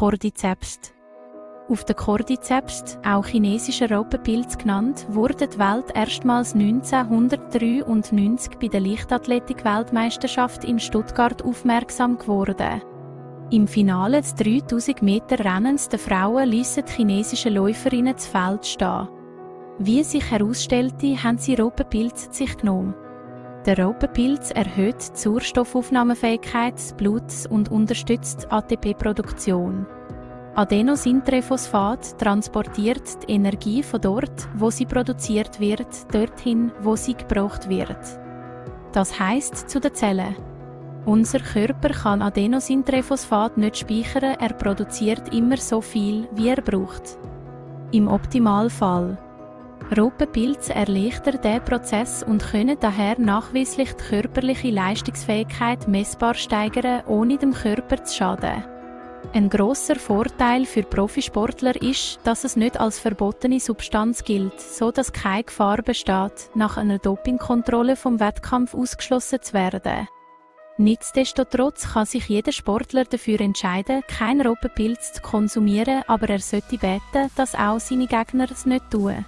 Cordyceps. Auf den Cordyceps, auch chinesischer Robbenpilz genannt, wurde die Welt erstmals 1993 bei der Leichtathletik-Weltmeisterschaft in Stuttgart aufmerksam geworden. Im Finale des 3000 Meter Rennens der Frauen ließen die chinesischen Läuferinnen das Feld stehen. Wie sich herausstellte, haben sie Robbenpilz sich genommen. Der Raupenpilz erhöht die Sauerstoffaufnahmefähigkeit des Bluts und unterstützt die ATP-Produktion. Adenosintrophosphat transportiert die Energie von dort, wo sie produziert wird, dorthin, wo sie gebraucht wird. Das heißt zu den Zellen. Unser Körper kann Adenosintrophosphat nicht speichern, er produziert immer so viel, wie er braucht. Im Optimalfall Rotenpilze erleichtern diesen Prozess und können daher nachweislich die körperliche Leistungsfähigkeit messbar steigern, ohne dem Körper zu schaden. Ein großer Vorteil für Profisportler ist, dass es nicht als verbotene Substanz gilt, so dass keine Gefahr besteht, nach einer Dopingkontrolle vom Wettkampf ausgeschlossen zu werden. Nichtsdestotrotz kann sich jeder Sportler dafür entscheiden, keinen Rotenpilz zu konsumieren, aber er sollte beten, dass auch seine Gegner es nicht tun.